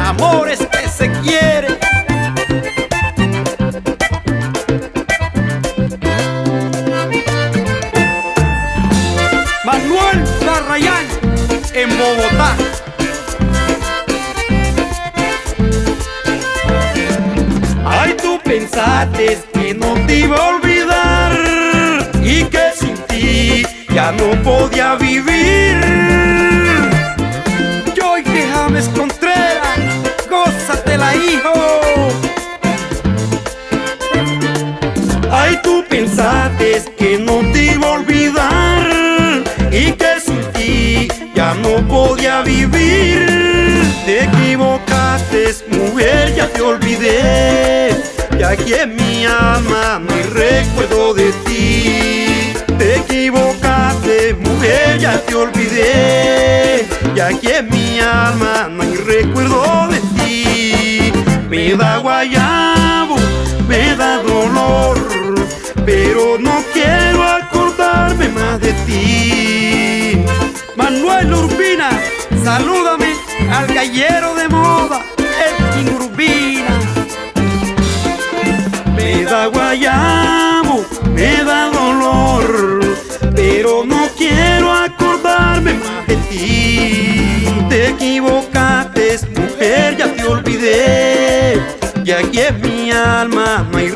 Amores que se quieren. Manuel Barrayán, en Bogotá. Ay, tú pensaste que no te iba a olvidar y que sin ti ya no podía vivir. Ay, tú pensaste que no te iba a olvidar y que sin ti ya no podía vivir. Te equivocaste, mujer, ya te olvidé. Y aquí en mi alma no hay recuerdo de ti. Te equivocaste, mujer, ya te olvidé. Y aquí en mi alma no hay recuerdo de ti. Me da guayabo, me da dolor, pero no quiero acordarme más de ti. Manuel Urbina, salúdame al gallero de moda, el Urbina. Me da guayabo, me da dolor, pero no quiero acordarme más de ti. Te equivocaste, mujer, ya te olvidé. Y aquí en mi alma no hay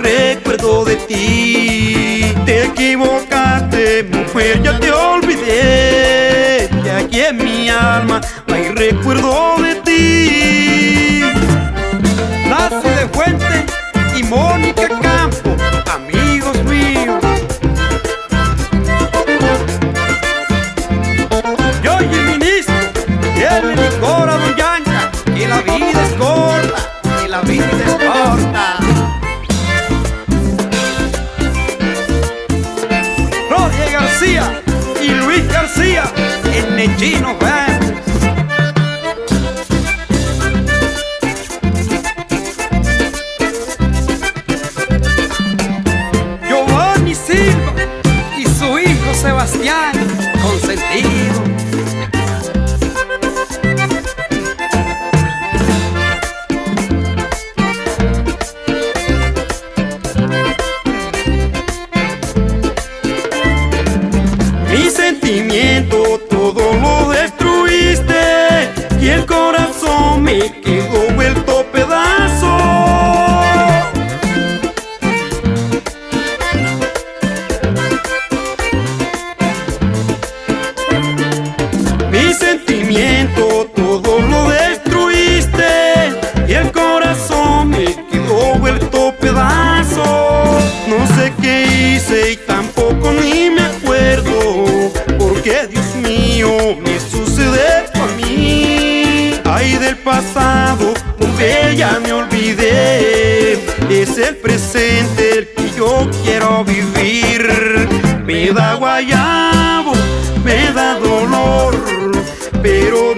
Te equivocaste, mujer, ya te olvidé. Y aquí en mi alma no hay recuerdo en Nechino Verde. Giovanni Silva y su hijo Sebastián, me sucede a mí. Ay del pasado, mujer ya me olvidé. Es el presente el que yo quiero vivir. Me da guayabo, me da dolor, pero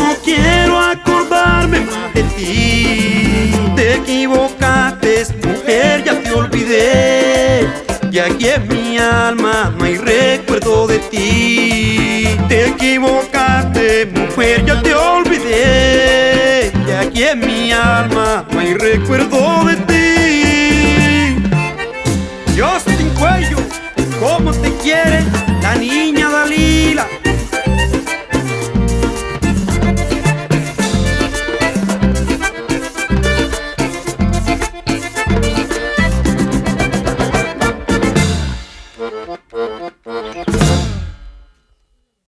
no quiero acordarme más de ti. Te equivocaste, mujer, ya te olvidé. Y aquí en mi alma no hay recuerdo de ti. Te equivocaste, mujer, ya te olvidé. Y aquí en mi alma no hay recuerdo de ti. Justin Cuello, ¿cómo te quiere la niña?